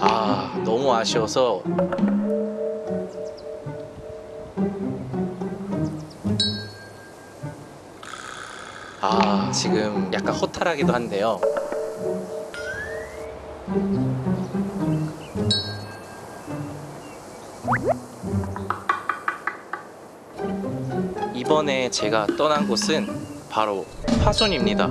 아 너무 아쉬워서. 아 지금 약간 허탈하기도 한데요. 이번에 제가 떠난 곳은 바로 화순입니다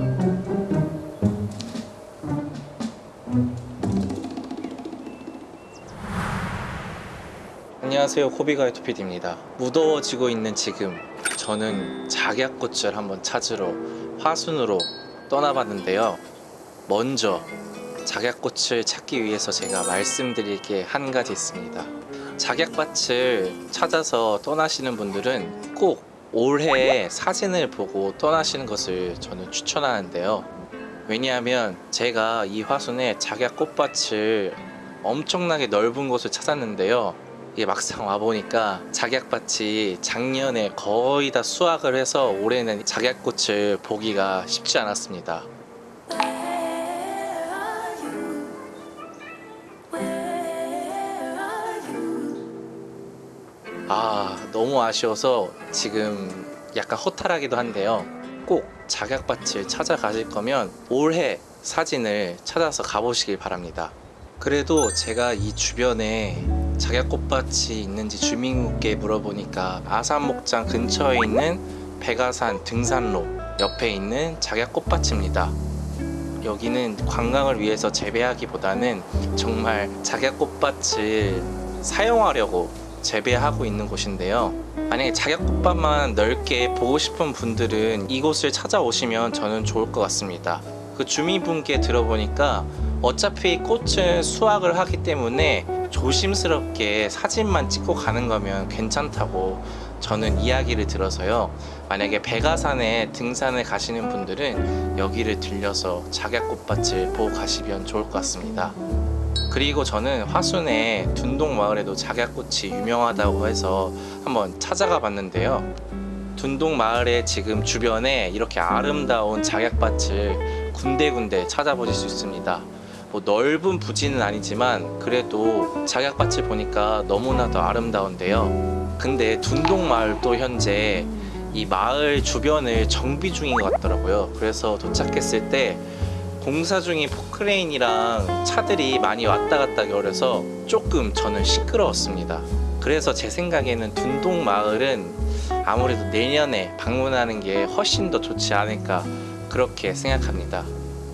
안녕하세요 호비가이토 PD입니다. 무더워지고 있는 지금 저는 작약꽃을 한번 찾으러 화순으로 떠나봤는데요. 먼저 작약꽃을 찾기 위해서 제가 말씀드릴 게 한 가지 있습니다. 작약밭을 찾아서 떠나시는 분들은 꼭 올해 사진을 보고 떠나시는 것을 저는 추천하는데요. 왜냐하면 제가 이 화순에 작약꽃밭을 엄청나게 넓은 곳을 찾았는데요 이게 막상 와보니까 작약밭이 작년에 거의 다 수확을 해서 올해는 작약꽃을 보기가 쉽지 않았습니다. 아 너무 아쉬워서 지금 약간 허탈하기도 한데요. 꼭 작약밭을 찾아가실 거면 올해 사진을 찾아서 가보시길 바랍니다 그래도 제가 이 주변에 작약꽃밭이 있는지 주민국께 물어보니까 아산목장 근처에 있는 백아산 등산로 옆에 있는 작약꽃밭입니다. 여기는 관광을 위해서 재배하기보다는 정말 작약꽃밭을 사용하려고 재배하고 있는 곳인데요. 만약에 작약꽃밭만 넓게 보고 싶은 분들은 이곳을 찾아오시면 저는 좋을 것 같습니다. 그 주민분께 들어보니까 어차피 꽃은 수확을 하기 때문에 조심스럽게 사진만 찍고 가는 거면 괜찮다고 저는 이야기를 들어서요. 만약에 백아산에 등산을 가시는 분들은 여기를 들려서 작약꽃밭을 보고 가시면 좋을 것 같습니다. 그리고 저는 화순의 둔동마을에도 작약꽃이 유명하다고 해서 한번 찾아가 봤는데요. 둔동마을의 지금 주변에 이렇게 아름다운 작약밭을 군데군데 찾아보실 수 있습니다 뭐 넓은 부지는 아니지만 그래도 작약밭을 보니까 너무나도 아름다운데요. 근데 둔동마을도 현재 이 마을 주변을 정비 중인 것 같더라고요. 그래서 도착했을 때 공사 중인 포크레인이랑 차들이 많이 왔다 갔다 거려서 조금 저는 시끄러웠습니다. 그래서 제 생각에는 둔동 마을은 아무래도 내년에 방문하는 게 훨씬 더 좋지 않을까 그렇게 생각합니다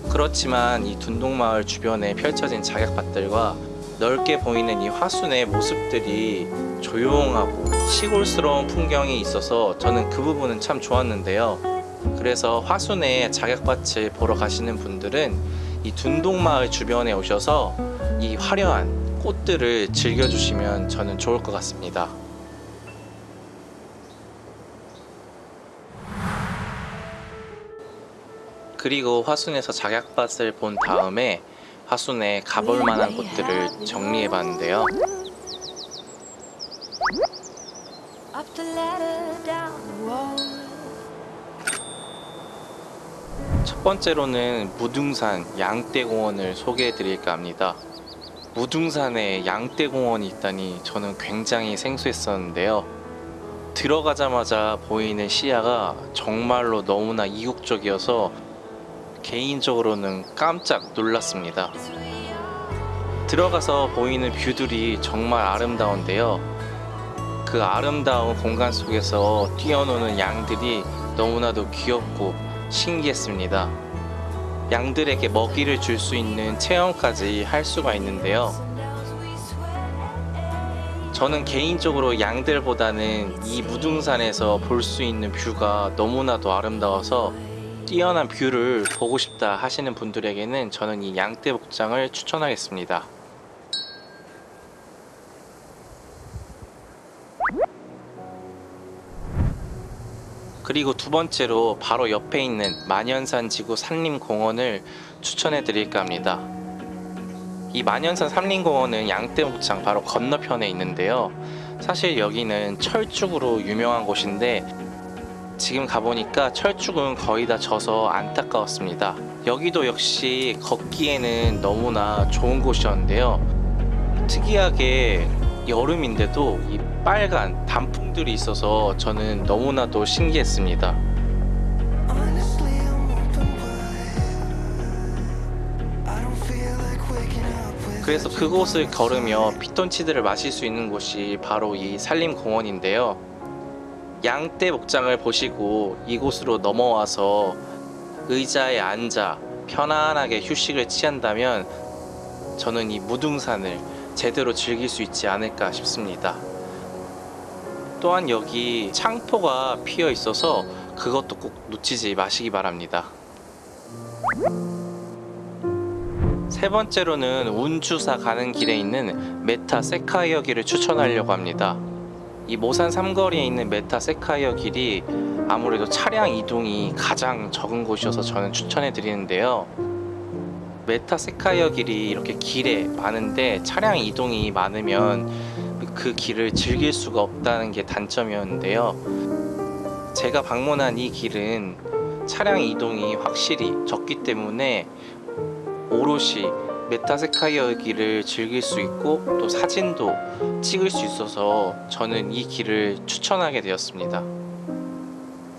그렇지만 이 둔동마을 주변에 펼쳐진 작약밭들과 넓게 보이는 이 화순의 모습들이 조용하고 시골스러운 풍경이 있어서 저는 그 부분은 참 좋았는데요. 그래서 화순의 작약밭을 보러 가시는 분들은 이 둔동마을 주변에 오셔서 이 화려한 꽃들을 즐겨주시면 저는 좋을 것 같습니다 그리고 화순에서 작약밭을 본 다음에 화순에 가볼 만한 곳들을 정리해 봤는데요. 첫 번째로는 무등산 양떼공원을 소개해 드릴까 합니다. 무등산에 양떼공원이 있다니 저는 굉장히 생소했었는데요. 들어가자마자 보이는 시야가 정말로 너무나 이국적이어서 개인적으로는 깜짝 놀랐습니다. 들어가서 보이는 뷰들이 정말 아름다운데요. 그 아름다운 공간 속에서 뛰어노는 양들이 너무나도 귀엽고 신기했습니다. 양들에게 먹이를 줄 수 있는 체험까지 할 수가 있는데요. 저는 개인적으로 양들보다는 이 무등산에서 볼 수 있는 view가 너무나도 아름다워서 뛰어난 view를 보고 싶다 하시는 분들에게는 저는 이 양떼 목장을 추천하겠습니다. 그리고 두 번째로 바로 옆에 있는 만연산 지구 산림공원을 추천해 드릴까 합니다. 이 만연산 산림공원은 양떼목장 바로 건너편에 있는데요. 사실 여기는 철쭉으로 유명한 곳인데 지금 가보니까 철쭉은 거의 다 져서 안타까웠습니다 여기도 역시 걷기에는 너무나 좋은 곳이었는데요 특이하게 여름인데도 이 빨간 단풍들이 있어서 저는 너무나도 신기했습니다. 그래서 그곳을 걸으며 피톤치드를 마실 수 있는 곳이 바로 이 산림공원인데요. 양떼 목장을 보시고 이곳으로 넘어와서 의자에 앉아 편안하게 휴식을 취한다면 저는 이 무등산을 제대로 즐길 수 있지 않을까 싶습니다. 또한 여기 창포가 피어 있어서 그것도 꼭 놓치지 마시기 바랍니다. 세 번째로는 운주사 가는 길에 있는 메타세쿼이아 길을 추천하려고 합니다. 이 모산 삼거리에 있는 메타세쿼이아 길이 아무래도 차량 이동이 가장 적은 곳이어서 저는 추천해 드리는데요. 메타세쿼이아 길이 이렇게 길에 많은데 차량 이동이 많으면 그 길을 즐길 수가 없다는 게 단점이었는데요. 제가 방문한 이 길은 차량 이동이 확실히 적기 때문에 오롯이 메타세쿼이아 길을 즐길 수 있고 또 사진도 찍을 수 있어서 저는 이 길을 추천하게 되었습니다.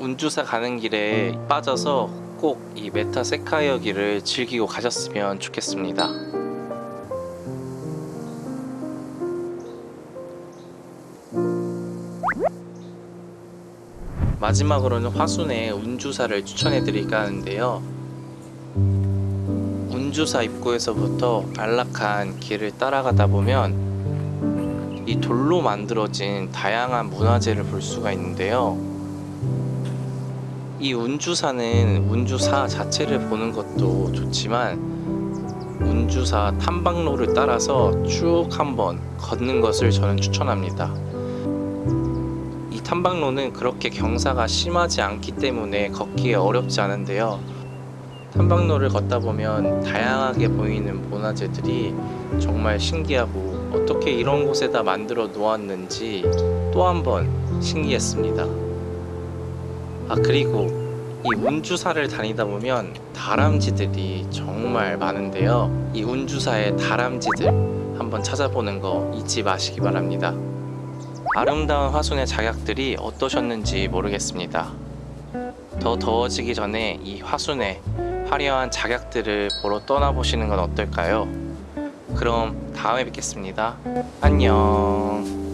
운주사 가는 길에 빠져서 꼭 이 메타세카이어 길을 즐기고 가셨으면 좋겠습니다. 마지막으로는 화순의 운주사를 추천해 드릴까 하는데요. 운주사 입구에서부터 안락한 길을 따라가다 보면 이 돌로 만들어진 다양한 문화재를 볼 수가 있는데요. 이 운주사는 운주사 자체를 보는 것도 좋지만 운주사 탐방로를 따라서 쭉 한번 걷는 것을 저는 추천합니다. 이 탐방로는 그렇게 경사가 심하지 않기 때문에 걷기에 어렵지 않은데요. 탐방로를 걷다 보면 다양하게 보이는 문화재들이 정말 신기하고 어떻게 이런 곳에다 만들어 놓았는지 또 한 번 신기했습니다. 아 그리고 이 운주사를 다니다 보면 다람쥐들이 정말 많은데요. 이 운주사의 다람쥐들 한번 찾아보는 거 잊지 마시기 바랍니다. 아름다운 화순의 작약들이 어떠셨는지 모르겠습니다. 더 더워지기 전에 이 화순의 화려한 작약들을 보러 떠나보시는 건 어떨까요? 그럼 다음에 뵙겠습니다. 안녕.